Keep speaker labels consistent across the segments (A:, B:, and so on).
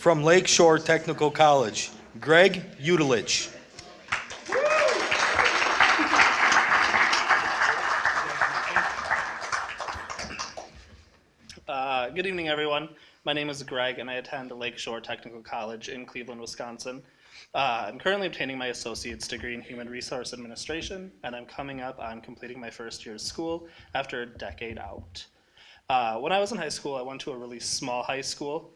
A: From Lakeshore Technical College, Greg Udelich.
B: Uh, good evening, everyone. My name is Greg, and I attend Lakeshore Technical College in Cleveland, Wisconsin. Uh, I'm currently obtaining my associate's degree in human resource administration, and I'm coming up on completing my first year of school after a decade out. Uh, when I was in high school, I went to a really small high school.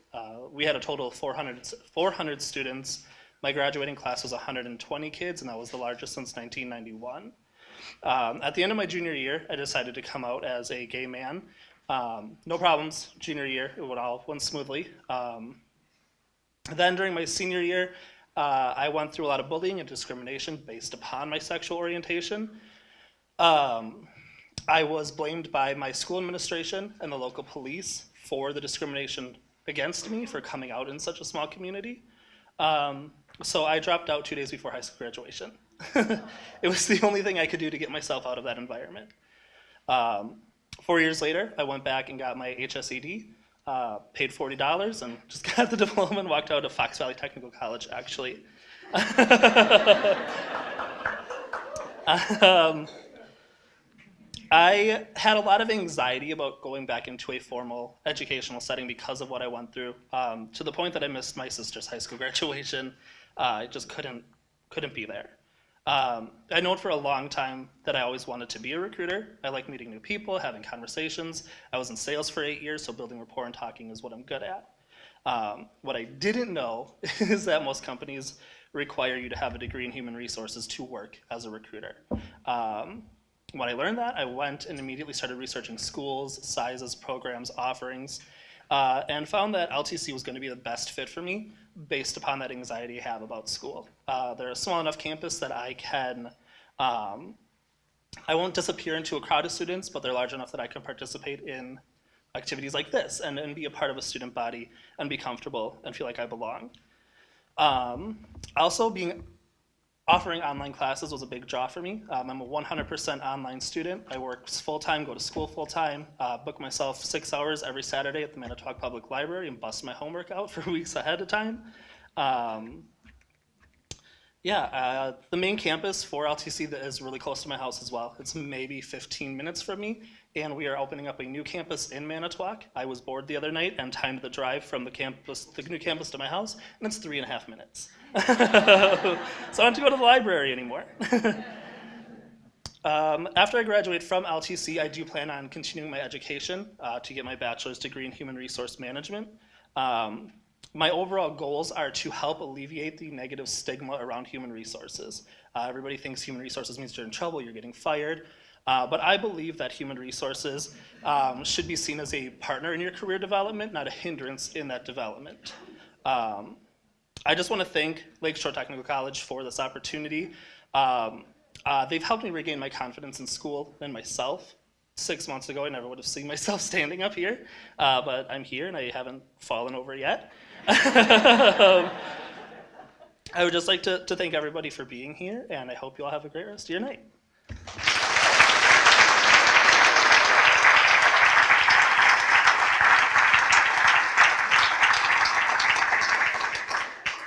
B: We had a total of 400, 400 students. My graduating class was 120 kids, and that was the largest since 1991. Um, at the end of my junior year, I decided to come out as a gay man. Um, no problems, junior year, it all went smoothly. Um, then during my senior year, uh, I went through a lot of bullying and discrimination based upon my sexual orientation. Um, I was blamed by my school administration and the local police for the discrimination against me for coming out in such a small community. Um, so I dropped out two days before high school graduation. it was the only thing I could do to get myself out of that environment. Um, four years later, I went back and got my HSED, uh, paid $40 and just got the diploma and walked out of Fox Valley Technical College, actually. um, I had a lot of anxiety about going back into a formal educational setting because of what I went through, um, to the point that I missed my sister's high school graduation. Uh, I just couldn't, couldn't be there. Um, I known for a long time that I always wanted to be a recruiter. I like meeting new people, having conversations. I was in sales for eight years, so building rapport and talking is what I'm good at. Um, what I didn't know is that most companies require you to have a degree in human resources to work as a recruiter. Um, when I learned that, I went and immediately started researching schools, sizes, programs, offerings, uh, and found that LTC was going to be the best fit for me based upon that anxiety I have about school. Uh, they're a small enough campus that I can, um, I won't disappear into a crowd of students, but they're large enough that I can participate in activities like this and, and be a part of a student body and be comfortable and feel like I belong. Um, also, being Offering online classes was a big draw for me. Um, I'm a 100% online student. I work full-time, go to school full-time, uh, book myself six hours every Saturday at the Manitowoc Public Library and bust my homework out for weeks ahead of time. Um, yeah, uh, the main campus for LTC that is really close to my house as well. It's maybe 15 minutes from me, and we are opening up a new campus in Manitowoc. I was bored the other night and timed the drive from the campus, the new campus to my house, and it's three and a half minutes. so I don't have to go to the library anymore. um, after I graduate from LTC, I do plan on continuing my education uh, to get my bachelor's degree in human resource management. Um, my overall goals are to help alleviate the negative stigma around human resources. Uh, everybody thinks human resources means you're in trouble, you're getting fired. Uh, but I believe that human resources um, should be seen as a partner in your career development, not a hindrance in that development. Um, I just want to thank Lakeshore Technical College for this opportunity. Um, uh, they've helped me regain my confidence in school and myself. Six months ago, I never would have seen myself standing up here, uh, but I'm here and I haven't fallen over yet. Um, I would just like to, to thank everybody for being here, and I hope you all have a great rest of your night.